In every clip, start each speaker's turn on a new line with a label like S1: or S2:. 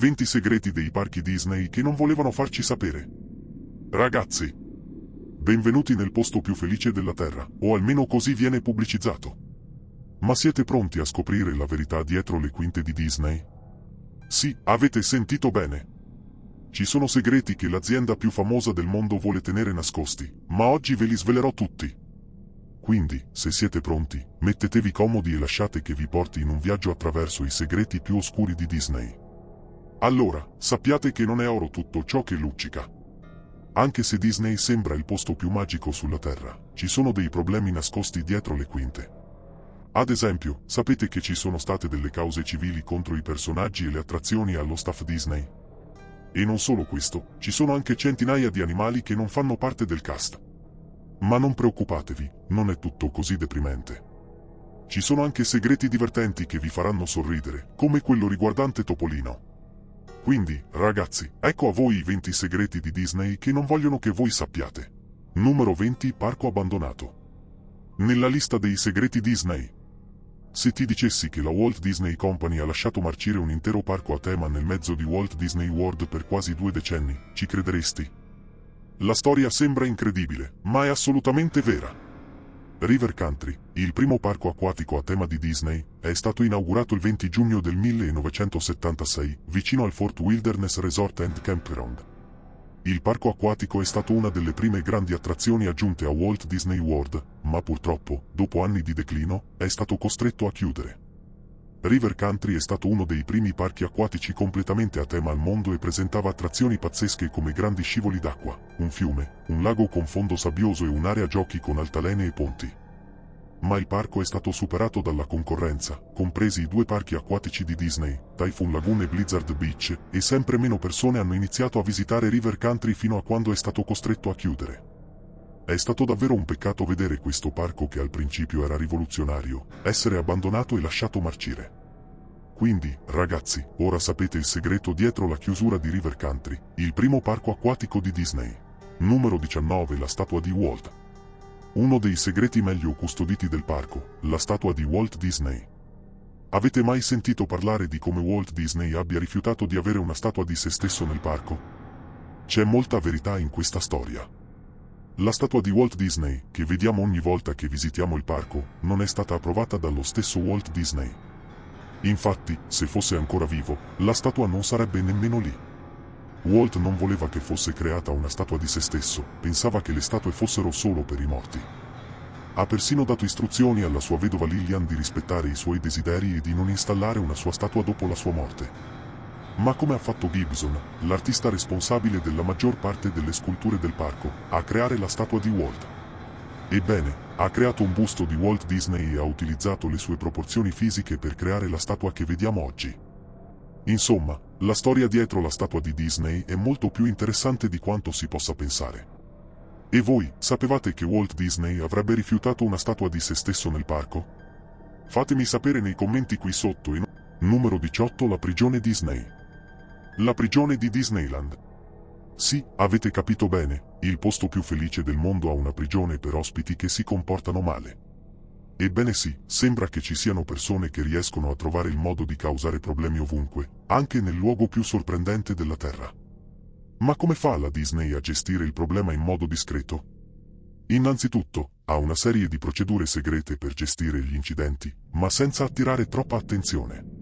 S1: 20 segreti dei parchi Disney che non volevano farci sapere. Ragazzi, benvenuti nel posto più felice della Terra, o almeno così viene pubblicizzato. Ma siete pronti a scoprire la verità dietro le quinte di Disney? Sì, avete sentito bene. Ci sono segreti che l'azienda più famosa del mondo vuole tenere nascosti, ma oggi ve li svelerò tutti. Quindi, se siete pronti, mettetevi comodi e lasciate che vi porti in un viaggio attraverso i segreti più oscuri di Disney. Allora, sappiate che non è oro tutto ciò che luccica. Anche se Disney sembra il posto più magico sulla Terra, ci sono dei problemi nascosti dietro le quinte. Ad esempio, sapete che ci sono state delle cause civili contro i personaggi e le attrazioni allo staff Disney? E non solo questo, ci sono anche centinaia di animali che non fanno parte del cast. Ma non preoccupatevi, non è tutto così deprimente. Ci sono anche segreti divertenti che vi faranno sorridere, come quello riguardante Topolino. Quindi, ragazzi, ecco a voi i 20 segreti di Disney che non vogliono che voi sappiate. Numero 20 Parco abbandonato. Nella lista dei segreti Disney, se ti dicessi che la Walt Disney Company ha lasciato marcire un intero parco a tema nel mezzo di Walt Disney World per quasi due decenni, ci crederesti? La storia sembra incredibile, ma è assolutamente vera. River Country, il primo parco acquatico a tema di Disney, è stato inaugurato il 20 giugno del 1976, vicino al Fort Wilderness Resort and Campground. Il parco acquatico è stato una delle prime grandi attrazioni aggiunte a Walt Disney World, ma purtroppo, dopo anni di declino, è stato costretto a chiudere. River Country è stato uno dei primi parchi acquatici completamente a tema al mondo e presentava attrazioni pazzesche come grandi scivoli d'acqua, un fiume, un lago con fondo sabbioso e un'area giochi con altalene e ponti ma il parco è stato superato dalla concorrenza, compresi i due parchi acquatici di Disney, Typhoon Lagoon e Blizzard Beach, e sempre meno persone hanno iniziato a visitare River Country fino a quando è stato costretto a chiudere. È stato davvero un peccato vedere questo parco che al principio era rivoluzionario, essere abbandonato e lasciato marcire. Quindi, ragazzi, ora sapete il segreto dietro la chiusura di River Country, il primo parco acquatico di Disney. Numero 19 La statua di Walt. Uno dei segreti meglio custoditi del parco, la statua di Walt Disney. Avete mai sentito parlare di come Walt Disney abbia rifiutato di avere una statua di se stesso nel parco? C'è molta verità in questa storia. La statua di Walt Disney, che vediamo ogni volta che visitiamo il parco, non è stata approvata dallo stesso Walt Disney. Infatti, se fosse ancora vivo, la statua non sarebbe nemmeno lì. Walt non voleva che fosse creata una statua di se stesso, pensava che le statue fossero solo per i morti. Ha persino dato istruzioni alla sua vedova Lillian di rispettare i suoi desideri e di non installare una sua statua dopo la sua morte. Ma come ha fatto Gibson, l'artista responsabile della maggior parte delle sculture del parco, a creare la statua di Walt? Ebbene, ha creato un busto di Walt Disney e ha utilizzato le sue proporzioni fisiche per creare la statua che vediamo oggi. Insomma, la storia dietro la statua di Disney è molto più interessante di quanto si possa pensare. E voi, sapevate che Walt Disney avrebbe rifiutato una statua di se stesso nel parco? Fatemi sapere nei commenti qui sotto in numero 18 la prigione Disney. La prigione di Disneyland. Sì, avete capito bene, il posto più felice del mondo ha una prigione per ospiti che si comportano male. Ebbene sì, sembra che ci siano persone che riescono a trovare il modo di causare problemi ovunque, anche nel luogo più sorprendente della Terra. Ma come fa la Disney a gestire il problema in modo discreto? Innanzitutto, ha una serie di procedure segrete per gestire gli incidenti, ma senza attirare troppa attenzione.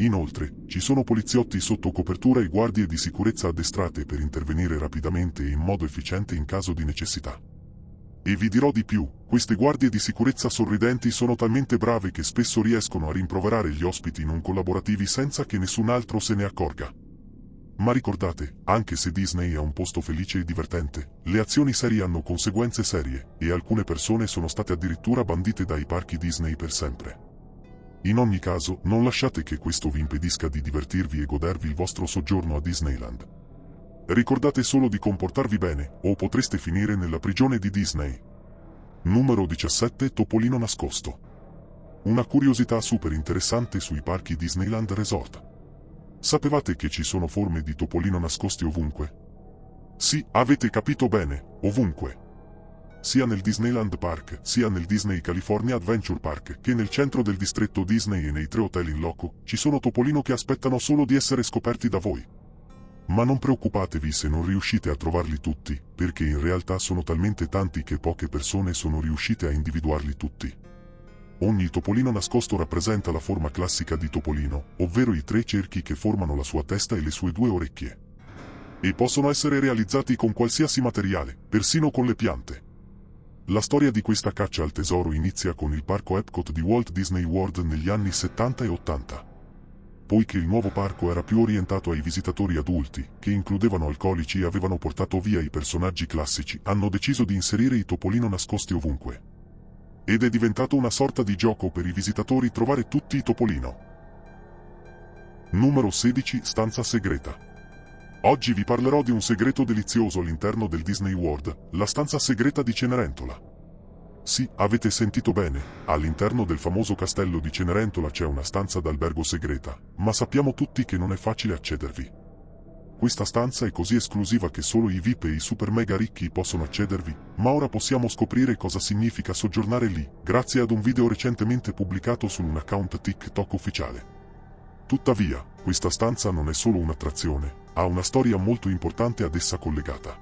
S1: Inoltre, ci sono poliziotti sotto copertura e guardie di sicurezza addestrate per intervenire rapidamente e in modo efficiente in caso di necessità. E vi dirò di più, queste guardie di sicurezza sorridenti sono talmente brave che spesso riescono a rimproverare gli ospiti non collaborativi senza che nessun altro se ne accorga. Ma ricordate, anche se Disney è un posto felice e divertente, le azioni serie hanno conseguenze serie, e alcune persone sono state addirittura bandite dai parchi Disney per sempre. In ogni caso, non lasciate che questo vi impedisca di divertirvi e godervi il vostro soggiorno a Disneyland. Ricordate solo di comportarvi bene, o potreste finire nella prigione di Disney. Numero 17 Topolino nascosto. Una curiosità super interessante sui parchi Disneyland Resort. Sapevate che ci sono forme di topolino nascosti ovunque? Sì, avete capito bene, ovunque. Sia nel Disneyland Park, sia nel Disney California Adventure Park, che nel centro del distretto Disney e nei tre hotel in loco, ci sono topolino che aspettano solo di essere scoperti da voi. Ma non preoccupatevi se non riuscite a trovarli tutti, perché in realtà sono talmente tanti che poche persone sono riuscite a individuarli tutti. Ogni topolino nascosto rappresenta la forma classica di topolino, ovvero i tre cerchi che formano la sua testa e le sue due orecchie. E possono essere realizzati con qualsiasi materiale, persino con le piante. La storia di questa caccia al tesoro inizia con il parco Epcot di Walt Disney World negli anni 70 e 80. Poiché il nuovo parco era più orientato ai visitatori adulti, che includevano alcolici e avevano portato via i personaggi classici, hanno deciso di inserire i topolino nascosti ovunque. Ed è diventato una sorta di gioco per i visitatori trovare tutti i topolino. Numero 16 Stanza segreta Oggi vi parlerò di un segreto delizioso all'interno del Disney World, la stanza segreta di Cenerentola. Sì, avete sentito bene, all'interno del famoso castello di Cenerentola c'è una stanza d'albergo segreta, ma sappiamo tutti che non è facile accedervi. Questa stanza è così esclusiva che solo i VIP e i super mega ricchi possono accedervi, ma ora possiamo scoprire cosa significa soggiornare lì, grazie ad un video recentemente pubblicato su un account TikTok ufficiale. Tuttavia, questa stanza non è solo un'attrazione, ha una storia molto importante ad essa collegata.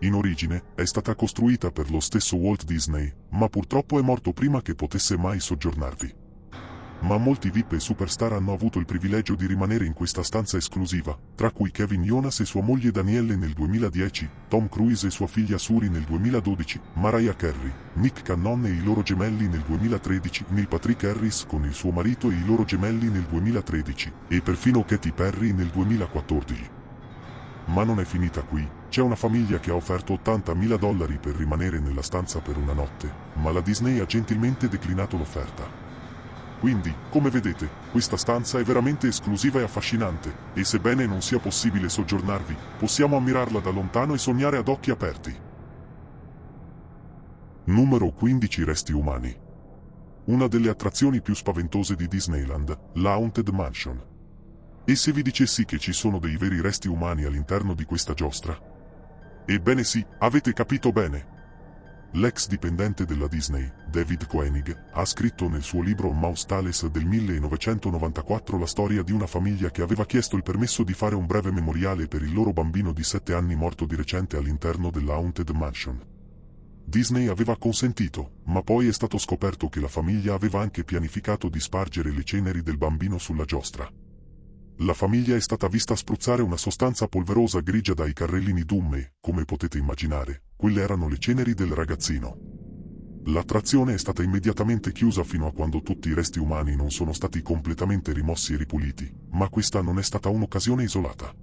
S1: In origine, è stata costruita per lo stesso Walt Disney, ma purtroppo è morto prima che potesse mai soggiornarvi ma molti VIP e superstar hanno avuto il privilegio di rimanere in questa stanza esclusiva, tra cui Kevin Jonas e sua moglie Danielle nel 2010, Tom Cruise e sua figlia Suri nel 2012, Mariah Carey, Nick Cannon e i loro gemelli nel 2013, Neil Patrick Harris con il suo marito e i loro gemelli nel 2013, e perfino Katy Perry nel 2014. Ma non è finita qui, c'è una famiglia che ha offerto 80.000 dollari per rimanere nella stanza per una notte, ma la Disney ha gentilmente declinato l'offerta. Quindi, come vedete, questa stanza è veramente esclusiva e affascinante, e sebbene non sia possibile soggiornarvi, possiamo ammirarla da lontano e sognare ad occhi aperti. Numero 15 Resti umani. Una delle attrazioni più spaventose di Disneyland, la Haunted Mansion. E se vi dicessi che ci sono dei veri resti umani all'interno di questa giostra? Ebbene sì, avete capito bene, L'ex dipendente della Disney, David Koenig, ha scritto nel suo libro Mouse Tales del 1994 la storia di una famiglia che aveva chiesto il permesso di fare un breve memoriale per il loro bambino di 7 anni morto di recente all'interno della Haunted Mansion. Disney aveva consentito, ma poi è stato scoperto che la famiglia aveva anche pianificato di spargere le ceneri del bambino sulla giostra. La famiglia è stata vista spruzzare una sostanza polverosa grigia dai carrellini d'um e, come potete immaginare, quelle erano le ceneri del ragazzino. L'attrazione è stata immediatamente chiusa fino a quando tutti i resti umani non sono stati completamente rimossi e ripuliti, ma questa non è stata un'occasione isolata.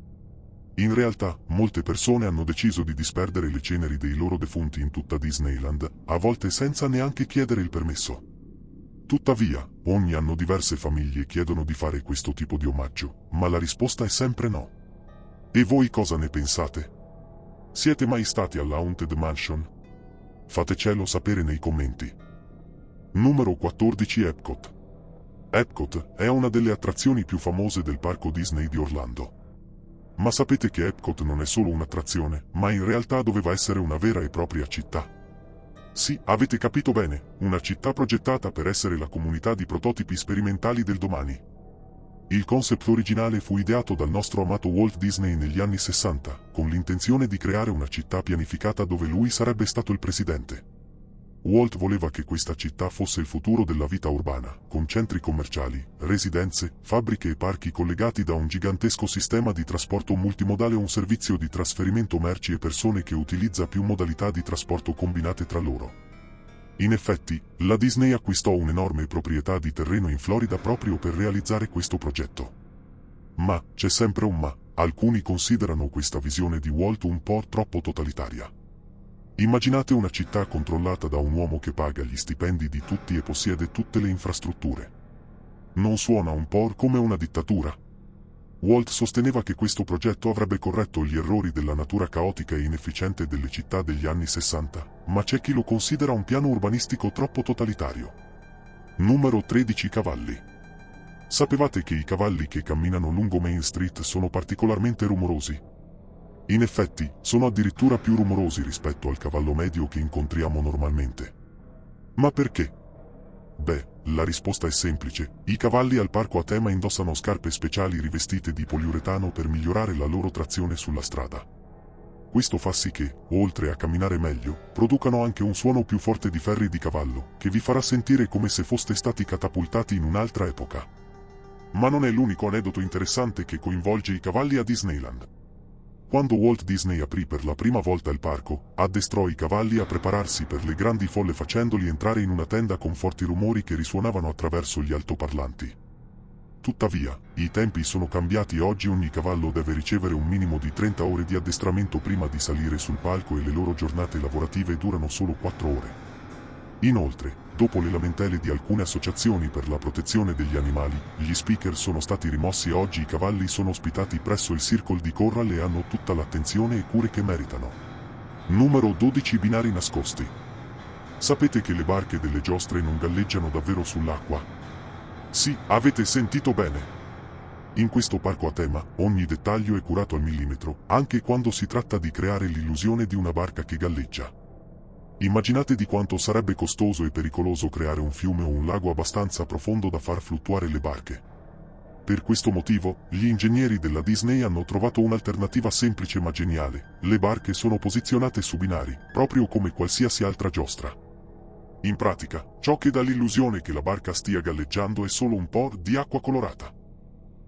S1: In realtà, molte persone hanno deciso di disperdere le ceneri dei loro defunti in tutta Disneyland, a volte senza neanche chiedere il permesso. Tuttavia, ogni anno diverse famiglie chiedono di fare questo tipo di omaggio, ma la risposta è sempre no. E voi cosa ne pensate? Siete mai stati alla Haunted Mansion? Fatecelo sapere nei commenti. Numero 14 Epcot. Epcot è una delle attrazioni più famose del parco Disney di Orlando. Ma sapete che Epcot non è solo un'attrazione, ma in realtà doveva essere una vera e propria città. Sì, avete capito bene, una città progettata per essere la comunità di prototipi sperimentali del domani. Il concept originale fu ideato dal nostro amato Walt Disney negli anni 60, con l'intenzione di creare una città pianificata dove lui sarebbe stato il presidente. Walt voleva che questa città fosse il futuro della vita urbana, con centri commerciali, residenze, fabbriche e parchi collegati da un gigantesco sistema di trasporto multimodale o un servizio di trasferimento merci e persone che utilizza più modalità di trasporto combinate tra loro. In effetti, la Disney acquistò un'enorme proprietà di terreno in Florida proprio per realizzare questo progetto. Ma, c'è sempre un ma, alcuni considerano questa visione di Walt un po' troppo totalitaria. Immaginate una città controllata da un uomo che paga gli stipendi di tutti e possiede tutte le infrastrutture. Non suona un po' come una dittatura? Walt sosteneva che questo progetto avrebbe corretto gli errori della natura caotica e inefficiente delle città degli anni 60, ma c'è chi lo considera un piano urbanistico troppo totalitario. Numero 13 Cavalli Sapevate che i cavalli che camminano lungo Main Street sono particolarmente rumorosi? In effetti, sono addirittura più rumorosi rispetto al cavallo medio che incontriamo normalmente. Ma perché? Beh, la risposta è semplice. I cavalli al parco a tema indossano scarpe speciali rivestite di poliuretano per migliorare la loro trazione sulla strada. Questo fa sì che, oltre a camminare meglio, producano anche un suono più forte di ferri di cavallo, che vi farà sentire come se foste stati catapultati in un'altra epoca. Ma non è l'unico aneddoto interessante che coinvolge i cavalli a Disneyland. Quando Walt Disney aprì per la prima volta il parco, addestrò i cavalli a prepararsi per le grandi folle facendoli entrare in una tenda con forti rumori che risuonavano attraverso gli altoparlanti. Tuttavia, i tempi sono cambiati e oggi ogni cavallo deve ricevere un minimo di 30 ore di addestramento prima di salire sul palco e le loro giornate lavorative durano solo 4 ore. Inoltre, dopo le lamentele di alcune associazioni per la protezione degli animali, gli speaker sono stati rimossi e oggi i cavalli sono ospitati presso il Circle di Corral e hanno tutta l'attenzione e cure che meritano. Numero 12 binari nascosti. Sapete che le barche delle giostre non galleggiano davvero sull'acqua? Sì, avete sentito bene. In questo parco a tema, ogni dettaglio è curato al millimetro, anche quando si tratta di creare l'illusione di una barca che galleggia. Immaginate di quanto sarebbe costoso e pericoloso creare un fiume o un lago abbastanza profondo da far fluttuare le barche. Per questo motivo, gli ingegneri della Disney hanno trovato un'alternativa semplice ma geniale. Le barche sono posizionate su binari, proprio come qualsiasi altra giostra. In pratica, ciò che dà l'illusione che la barca stia galleggiando è solo un po' di acqua colorata.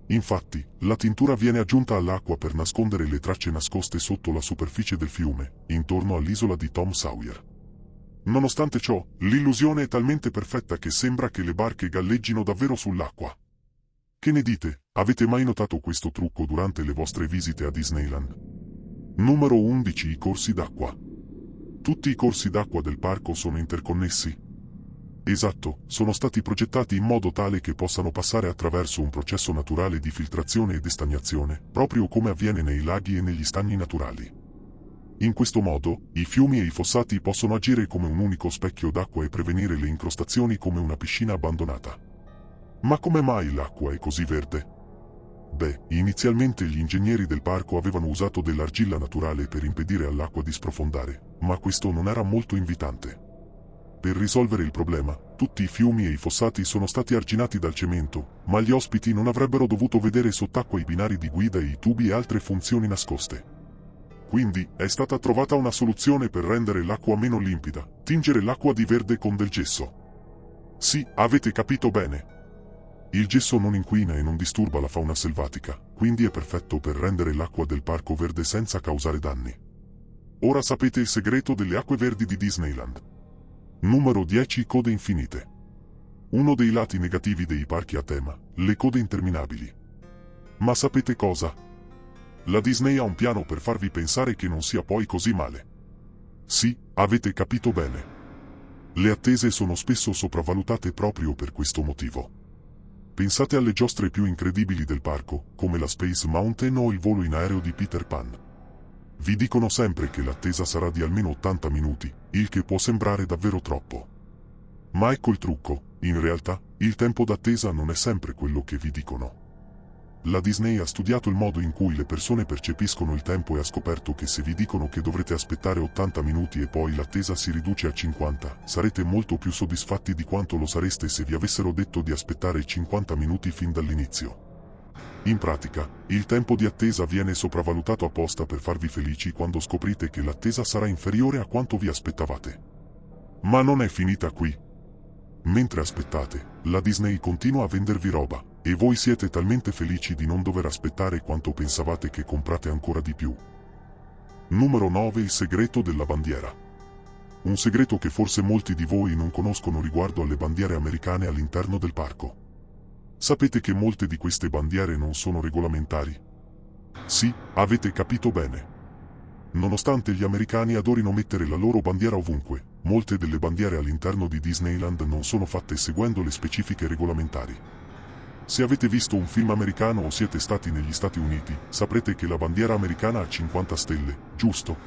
S1: Infatti, la tintura viene aggiunta all'acqua per nascondere le tracce nascoste sotto la superficie del fiume, intorno all'isola di Tom Sawyer. Nonostante ciò, l'illusione è talmente perfetta che sembra che le barche galleggino davvero sull'acqua. Che ne dite? Avete mai notato questo trucco durante le vostre visite a Disneyland? Numero 11 I corsi d'acqua. Tutti i corsi d'acqua del parco sono interconnessi. Esatto, sono stati progettati in modo tale che possano passare attraverso un processo naturale di filtrazione ed estagnazione, proprio come avviene nei laghi e negli stagni naturali. In questo modo, i fiumi e i fossati possono agire come un unico specchio d'acqua e prevenire le incrostazioni come una piscina abbandonata. Ma come mai l'acqua è così verde? Beh, inizialmente gli ingegneri del parco avevano usato dell'argilla naturale per impedire all'acqua di sprofondare, ma questo non era molto invitante. Per risolvere il problema, tutti i fiumi e i fossati sono stati arginati dal cemento, ma gli ospiti non avrebbero dovuto vedere sott'acqua i binari di guida e i tubi e altre funzioni nascoste. Quindi, è stata trovata una soluzione per rendere l'acqua meno limpida, tingere l'acqua di verde con del gesso. Sì, avete capito bene. Il gesso non inquina e non disturba la fauna selvatica, quindi è perfetto per rendere l'acqua del parco verde senza causare danni. Ora sapete il segreto delle acque verdi di Disneyland. Numero 10 Code infinite. Uno dei lati negativi dei parchi a tema, le code interminabili. Ma sapete cosa? La Disney ha un piano per farvi pensare che non sia poi così male. Sì, avete capito bene. Le attese sono spesso sopravvalutate proprio per questo motivo. Pensate alle giostre più incredibili del parco, come la Space Mountain o il volo in aereo di Peter Pan. Vi dicono sempre che l'attesa sarà di almeno 80 minuti, il che può sembrare davvero troppo. Ma ecco il trucco, in realtà, il tempo d'attesa non è sempre quello che vi dicono. La Disney ha studiato il modo in cui le persone percepiscono il tempo e ha scoperto che se vi dicono che dovrete aspettare 80 minuti e poi l'attesa si riduce a 50, sarete molto più soddisfatti di quanto lo sareste se vi avessero detto di aspettare 50 minuti fin dall'inizio. In pratica, il tempo di attesa viene sopravvalutato apposta per farvi felici quando scoprite che l'attesa sarà inferiore a quanto vi aspettavate. Ma non è finita qui. Mentre aspettate, la Disney continua a vendervi roba, e voi siete talmente felici di non dover aspettare quanto pensavate che comprate ancora di più. Numero 9 Il segreto della bandiera. Un segreto che forse molti di voi non conoscono riguardo alle bandiere americane all'interno del parco. Sapete che molte di queste bandiere non sono regolamentari? Sì, avete capito bene. Nonostante gli americani adorino mettere la loro bandiera ovunque, molte delle bandiere all'interno di Disneyland non sono fatte seguendo le specifiche regolamentari. Se avete visto un film americano o siete stati negli Stati Uniti, saprete che la bandiera americana ha 50 stelle, giusto?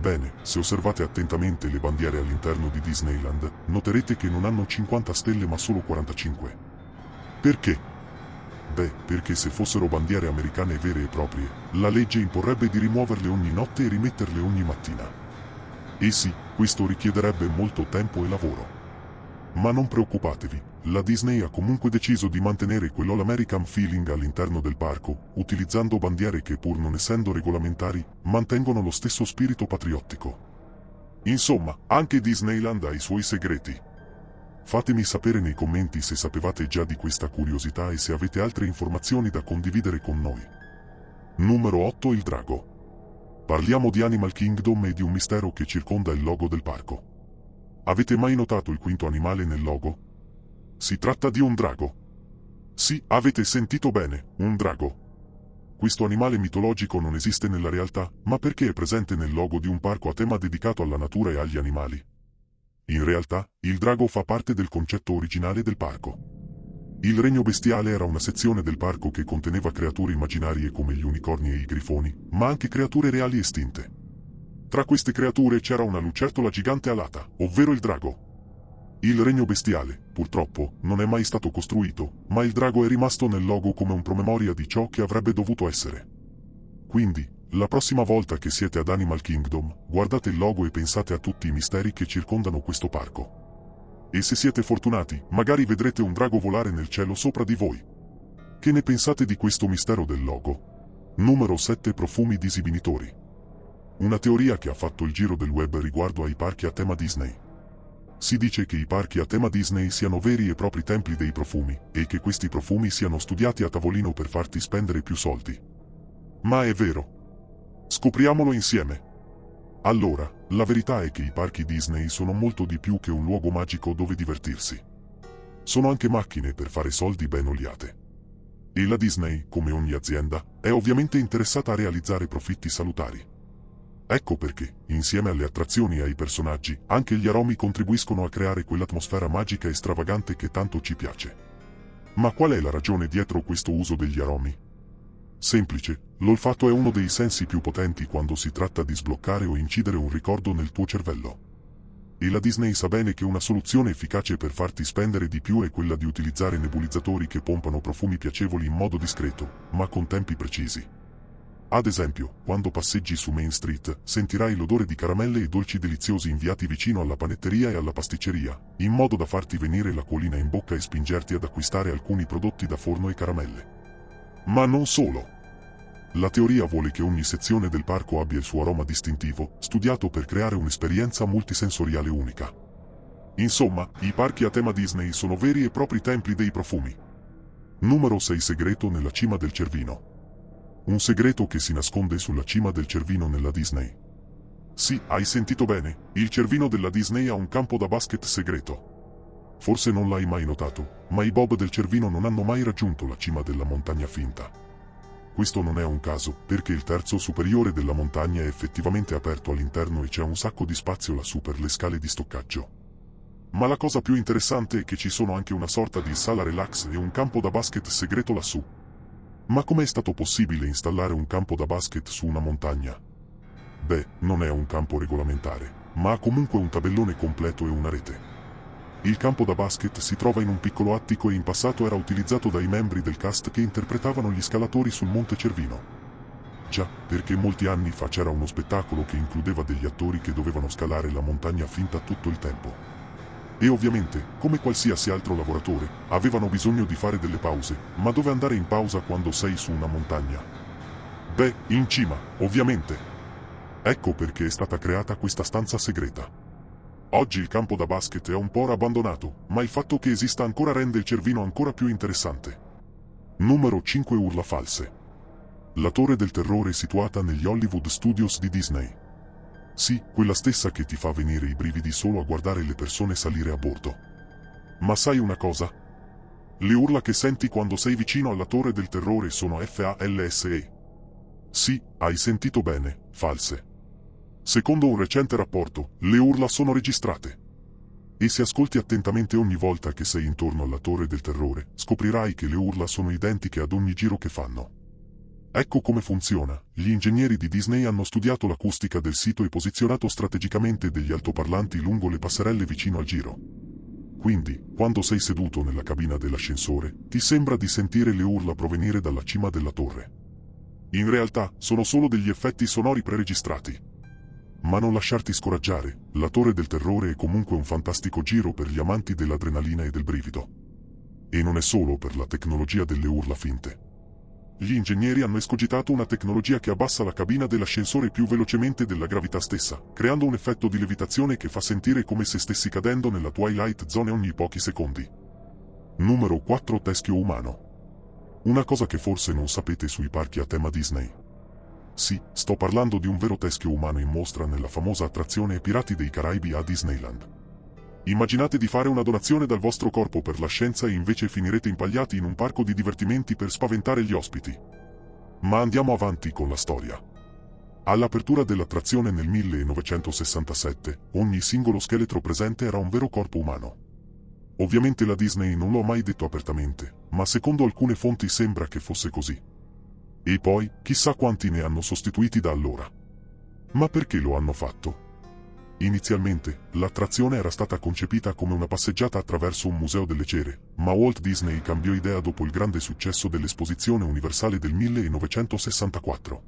S1: Bene, se osservate attentamente le bandiere all'interno di Disneyland, noterete che non hanno 50 stelle ma solo 45. Perché? Beh, perché se fossero bandiere americane vere e proprie, la legge imporrebbe di rimuoverle ogni notte e rimetterle ogni mattina. E sì, questo richiederebbe molto tempo e lavoro. Ma non preoccupatevi, la Disney ha comunque deciso di mantenere quell'All American feeling all'interno del parco, utilizzando bandiere che pur non essendo regolamentari, mantengono lo stesso spirito patriottico. Insomma, anche Disneyland ha i suoi segreti. Fatemi sapere nei commenti se sapevate già di questa curiosità e se avete altre informazioni da condividere con noi. Numero 8 Il Drago. Parliamo di Animal Kingdom e di un mistero che circonda il logo del parco. Avete mai notato il quinto animale nel logo? Si tratta di un drago. Sì, avete sentito bene, un drago. Questo animale mitologico non esiste nella realtà, ma perché è presente nel logo di un parco a tema dedicato alla natura e agli animali. In realtà, il drago fa parte del concetto originale del parco. Il regno bestiale era una sezione del parco che conteneva creature immaginarie come gli unicorni e i grifoni, ma anche creature reali estinte. Tra queste creature c'era una lucertola gigante alata, ovvero il drago. Il regno bestiale, purtroppo, non è mai stato costruito, ma il drago è rimasto nel logo come un promemoria di ciò che avrebbe dovuto essere. Quindi, la prossima volta che siete ad Animal Kingdom, guardate il logo e pensate a tutti i misteri che circondano questo parco. E se siete fortunati, magari vedrete un drago volare nel cielo sopra di voi. Che ne pensate di questo mistero del logo? Numero 7 Profumi disibinitori. Una teoria che ha fatto il giro del web riguardo ai parchi a tema Disney. Si dice che i parchi a tema Disney siano veri e propri templi dei profumi, e che questi profumi siano studiati a tavolino per farti spendere più soldi. Ma è vero, Scopriamolo insieme. Allora, la verità è che i parchi Disney sono molto di più che un luogo magico dove divertirsi. Sono anche macchine per fare soldi ben oliate. E la Disney, come ogni azienda, è ovviamente interessata a realizzare profitti salutari. Ecco perché, insieme alle attrazioni e ai personaggi, anche gli aromi contribuiscono a creare quell'atmosfera magica e stravagante che tanto ci piace. Ma qual è la ragione dietro questo uso degli aromi? Semplice, l'olfatto è uno dei sensi più potenti quando si tratta di sbloccare o incidere un ricordo nel tuo cervello. E la Disney sa bene che una soluzione efficace per farti spendere di più è quella di utilizzare nebulizzatori che pompano profumi piacevoli in modo discreto, ma con tempi precisi. Ad esempio, quando passeggi su Main Street, sentirai l'odore di caramelle e dolci deliziosi inviati vicino alla panetteria e alla pasticceria, in modo da farti venire la colina in bocca e spingerti ad acquistare alcuni prodotti da forno e caramelle. Ma non solo. La teoria vuole che ogni sezione del parco abbia il suo aroma distintivo, studiato per creare un'esperienza multisensoriale unica. Insomma, i parchi a tema Disney sono veri e propri templi dei profumi. Numero 6 Segreto nella cima del Cervino. Un segreto che si nasconde sulla cima del Cervino nella Disney. Sì, hai sentito bene, il Cervino della Disney ha un campo da basket segreto. Forse non l'hai mai notato, ma i Bob del Cervino non hanno mai raggiunto la cima della montagna finta. Questo non è un caso, perché il terzo superiore della montagna è effettivamente aperto all'interno e c'è un sacco di spazio lassù per le scale di stoccaggio. Ma la cosa più interessante è che ci sono anche una sorta di sala relax e un campo da basket segreto lassù. Ma com'è stato possibile installare un campo da basket su una montagna? Beh, non è un campo regolamentare, ma ha comunque un tabellone completo e una rete. Il campo da basket si trova in un piccolo attico e in passato era utilizzato dai membri del cast che interpretavano gli scalatori sul Monte Cervino. Già, perché molti anni fa c'era uno spettacolo che includeva degli attori che dovevano scalare la montagna finta tutto il tempo. E ovviamente, come qualsiasi altro lavoratore, avevano bisogno di fare delle pause, ma dove andare in pausa quando sei su una montagna? Beh, in cima, ovviamente. Ecco perché è stata creata questa stanza segreta. Oggi il campo da basket è un po' abbandonato, ma il fatto che esista ancora rende il Cervino ancora più interessante. Numero 5 Urla false. La Torre del Terrore situata negli Hollywood Studios di Disney. Sì, quella stessa che ti fa venire i brividi solo a guardare le persone salire a bordo. Ma sai una cosa? Le urla che senti quando sei vicino alla Torre del Terrore sono FALSE. Sì, hai sentito bene, false. Secondo un recente rapporto, le urla sono registrate. E se ascolti attentamente ogni volta che sei intorno alla torre del terrore, scoprirai che le urla sono identiche ad ogni giro che fanno. Ecco come funziona. Gli ingegneri di Disney hanno studiato l'acustica del sito e posizionato strategicamente degli altoparlanti lungo le passerelle vicino al giro. Quindi, quando sei seduto nella cabina dell'ascensore, ti sembra di sentire le urla provenire dalla cima della torre. In realtà, sono solo degli effetti sonori preregistrati. Ma non lasciarti scoraggiare, la Torre del Terrore è comunque un fantastico giro per gli amanti dell'adrenalina e del brivido. E non è solo per la tecnologia delle urla finte. Gli ingegneri hanno escogitato una tecnologia che abbassa la cabina dell'ascensore più velocemente della gravità stessa, creando un effetto di levitazione che fa sentire come se stessi cadendo nella Twilight Zone ogni pochi secondi. Numero 4 Teschio umano. Una cosa che forse non sapete sui parchi a tema Disney. Sì, sto parlando di un vero teschio umano in mostra nella famosa attrazione Pirati dei Caraibi a Disneyland. Immaginate di fare una donazione dal vostro corpo per la scienza e invece finirete impagliati in un parco di divertimenti per spaventare gli ospiti. Ma andiamo avanti con la storia. All'apertura dell'attrazione nel 1967, ogni singolo scheletro presente era un vero corpo umano. Ovviamente la Disney non lo ha mai detto apertamente, ma secondo alcune fonti sembra che fosse così. E poi, chissà quanti ne hanno sostituiti da allora. Ma perché lo hanno fatto? Inizialmente, l'attrazione era stata concepita come una passeggiata attraverso un museo delle cere, ma Walt Disney cambiò idea dopo il grande successo dell'Esposizione Universale del 1964.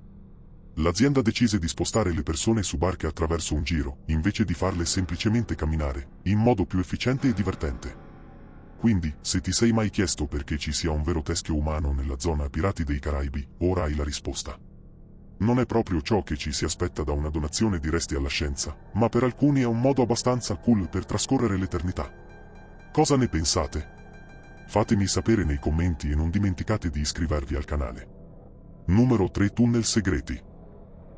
S1: L'azienda decise di spostare le persone su barche attraverso un giro, invece di farle semplicemente camminare, in modo più efficiente e divertente. Quindi, se ti sei mai chiesto perché ci sia un vero teschio umano nella zona Pirati dei Caraibi, ora hai la risposta non è proprio ciò che ci si aspetta da una donazione di resti alla scienza, ma per alcuni è un modo abbastanza cool per trascorrere l'eternità. Cosa ne pensate? Fatemi sapere nei commenti e non dimenticate di iscrivervi al canale. Numero 3 Tunnel segreti.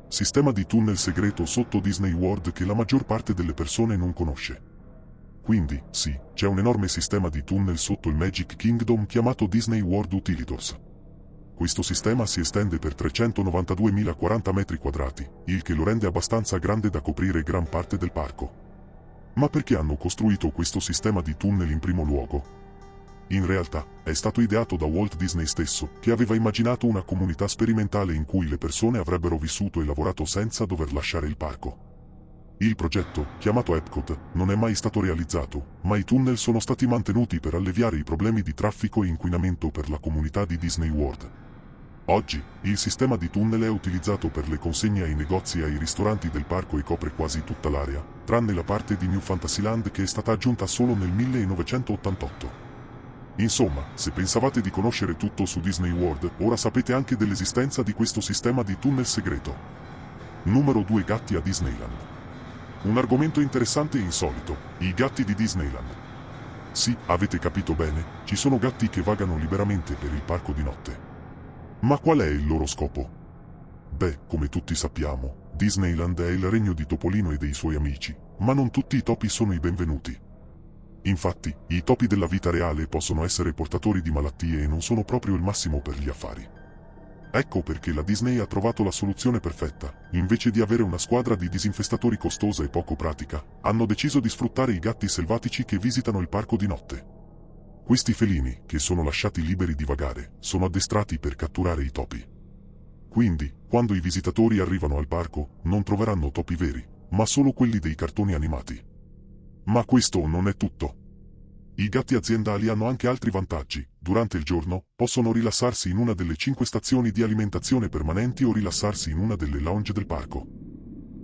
S1: Sistema di tunnel segreto sotto Disney World che la maggior parte delle persone non conosce. Quindi, sì, c'è un enorme sistema di tunnel sotto il Magic Kingdom chiamato Disney World Utilitors. Questo sistema si estende per 392.040 metri quadrati, il che lo rende abbastanza grande da coprire gran parte del parco. Ma perché hanno costruito questo sistema di tunnel in primo luogo? In realtà, è stato ideato da Walt Disney stesso, che aveva immaginato una comunità sperimentale in cui le persone avrebbero vissuto e lavorato senza dover lasciare il parco. Il progetto, chiamato Epcot, non è mai stato realizzato, ma i tunnel sono stati mantenuti per alleviare i problemi di traffico e inquinamento per la comunità di Disney World. Oggi, il sistema di tunnel è utilizzato per le consegne ai negozi e ai ristoranti del parco e copre quasi tutta l'area, tranne la parte di New Fantasyland che è stata aggiunta solo nel 1988. Insomma, se pensavate di conoscere tutto su Disney World, ora sapete anche dell'esistenza di questo sistema di tunnel segreto. Numero 2 Gatti a Disneyland. Un argomento interessante e insolito, i gatti di Disneyland. Sì, avete capito bene, ci sono gatti che vagano liberamente per il parco di notte. Ma qual è il loro scopo? Beh, come tutti sappiamo, Disneyland è il regno di Topolino e dei suoi amici, ma non tutti i topi sono i benvenuti. Infatti, i topi della vita reale possono essere portatori di malattie e non sono proprio il massimo per gli affari. Ecco perché la Disney ha trovato la soluzione perfetta. Invece di avere una squadra di disinfestatori costosa e poco pratica, hanno deciso di sfruttare i gatti selvatici che visitano il parco di notte. Questi felini, che sono lasciati liberi di vagare, sono addestrati per catturare i topi. Quindi, quando i visitatori arrivano al parco, non troveranno topi veri, ma solo quelli dei cartoni animati. Ma questo non è tutto. I gatti aziendali hanno anche altri vantaggi. Durante il giorno, possono rilassarsi in una delle cinque stazioni di alimentazione permanenti o rilassarsi in una delle lounge del parco.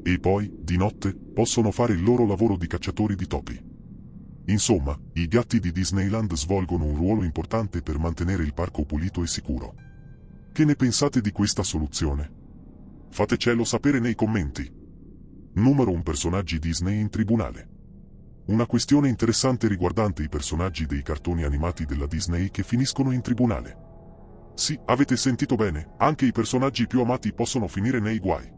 S1: E poi, di notte, possono fare il loro lavoro di cacciatori di topi. Insomma, i gatti di Disneyland svolgono un ruolo importante per mantenere il parco pulito e sicuro. Che ne pensate di questa soluzione? Fatecelo sapere nei commenti. Numero 1 personaggi Disney in tribunale. Una questione interessante riguardante i personaggi dei cartoni animati della Disney che finiscono in tribunale. Sì, avete sentito bene, anche i personaggi più amati possono finire nei guai.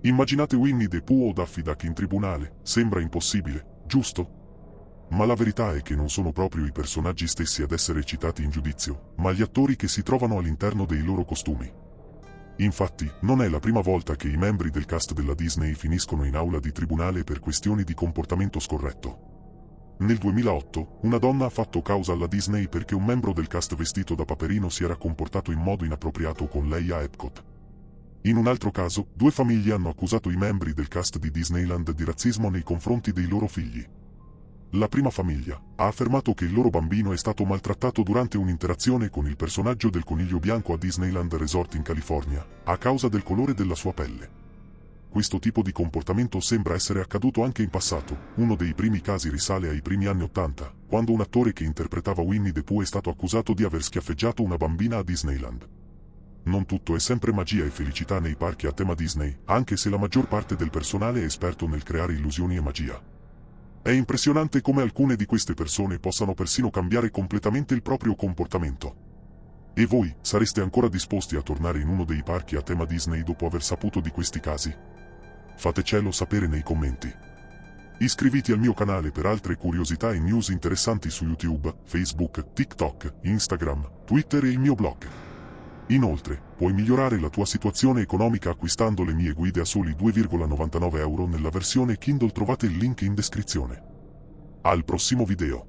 S1: Immaginate Winnie the Pooh o Daffy Duck in tribunale, sembra impossibile, giusto? Ma la verità è che non sono proprio i personaggi stessi ad essere citati in giudizio, ma gli attori che si trovano all'interno dei loro costumi. Infatti, non è la prima volta che i membri del cast della Disney finiscono in aula di tribunale per questioni di comportamento scorretto. Nel 2008, una donna ha fatto causa alla Disney perché un membro del cast vestito da Paperino si era comportato in modo inappropriato con lei a Epcot. In un altro caso, due famiglie hanno accusato i membri del cast di Disneyland di razzismo nei confronti dei loro figli. La prima famiglia ha affermato che il loro bambino è stato maltrattato durante un'interazione con il personaggio del coniglio bianco a Disneyland Resort in California, a causa del colore della sua pelle. Questo tipo di comportamento sembra essere accaduto anche in passato, uno dei primi casi risale ai primi anni Ottanta, quando un attore che interpretava Winnie the Pooh è stato accusato di aver schiaffeggiato una bambina a Disneyland. Non tutto è sempre magia e felicità nei parchi a tema Disney, anche se la maggior parte del personale è esperto nel creare illusioni e magia. È impressionante come alcune di queste persone possano persino cambiare completamente il proprio comportamento. E voi, sareste ancora disposti a tornare in uno dei parchi a tema Disney dopo aver saputo di questi casi? Fatecelo sapere nei commenti. Iscriviti al mio canale per altre curiosità e news interessanti su YouTube, Facebook, TikTok, Instagram, Twitter e il mio blog. Inoltre, puoi migliorare la tua situazione economica acquistando le mie guide a soli 2,99 euro nella versione Kindle trovate il link in descrizione. Al prossimo video.